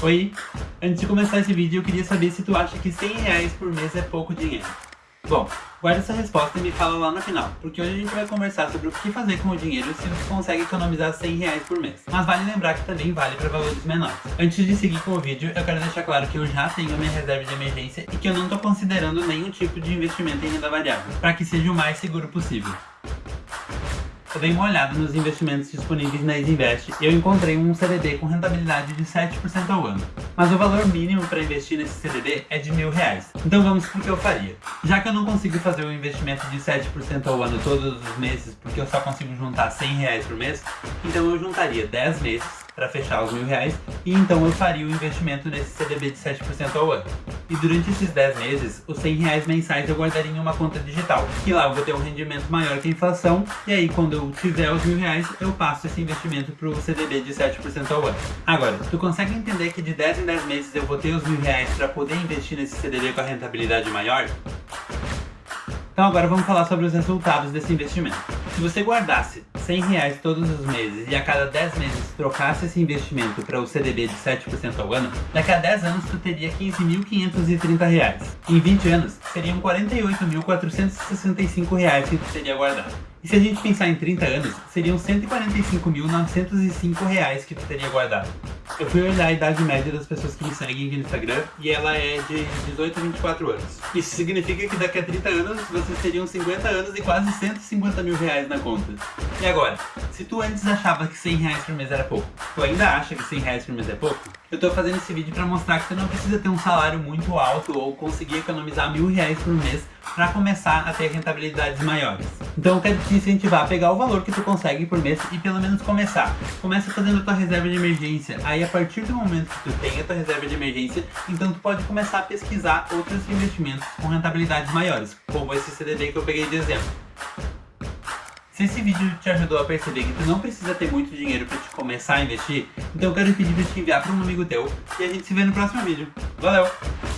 Oi, antes de começar esse vídeo eu queria saber se tu acha que 100 reais por mês é pouco dinheiro. Bom, guarda essa resposta e me fala lá no final, porque hoje a gente vai conversar sobre o que fazer com o dinheiro se você consegue economizar 100 reais por mês. Mas vale lembrar que também vale para valores menores. Antes de seguir com o vídeo, eu quero deixar claro que eu já tenho minha reserva de emergência e que eu não estou considerando nenhum tipo de investimento em renda variável, para que seja o mais seguro possível. Eu dei uma olhada nos investimentos disponíveis na Isinvest e eu encontrei um CDB com rentabilidade de 7% ao ano. Mas o valor mínimo para investir nesse CDB é de mil reais. Então vamos para o que eu faria. Já que eu não consigo fazer um investimento de 7% ao ano todos os meses, porque eu só consigo juntar 100 reais por mês, então eu juntaria 10 meses para fechar os mil reais e então eu faria o investimento nesse CDB de 7% ao ano. E durante esses 10 meses, os 100 reais mensais eu guardaria em uma conta digital, que lá eu vou ter um rendimento maior que a inflação, e aí quando eu tiver os mil reais, eu passo esse investimento para o CDB de 7% ao ano. Agora, tu consegue entender que de 10 em 10 meses eu vou ter os mil reais para poder investir nesse CDB com a rentabilidade maior? Então agora vamos falar sobre os resultados desse investimento. Se você guardasse 100 reais todos os meses e a cada 10 meses trocasse esse investimento para o CDB de 7% ao ano, daqui a 10 anos tu teria 15.530 reais. Em 20 anos, seriam 48.465 reais que tu teria guardado. E se a gente pensar em 30 anos, seriam 145.905 reais que tu teria guardado. Eu fui olhar a idade média das pessoas que me seguem aqui no Instagram e ela é de 18 a 24 anos. Isso significa que daqui a 30 anos vocês teriam 50 anos e quase 150 mil reais na conta. E agora, se tu antes achava que 100 reais por mês era pouco, tu ainda acha que 100 reais por mês é pouco? Eu tô fazendo esse vídeo pra mostrar que você não precisa ter um salário muito alto ou conseguir economizar mil reais por mês para começar a ter rentabilidades maiores. Então eu quero te incentivar a pegar o valor que tu consegue por mês e pelo menos começar. Começa fazendo a tua reserva de emergência. Aí a partir do momento que tu tem a tua reserva de emergência, então tu pode começar a pesquisar outros investimentos com rentabilidades maiores, como esse CDB que eu peguei de exemplo. Se esse vídeo te ajudou a perceber que tu não precisa ter muito dinheiro para te começar a investir, então eu quero pedir para te enviar para um amigo teu e a gente se vê no próximo vídeo. Valeu!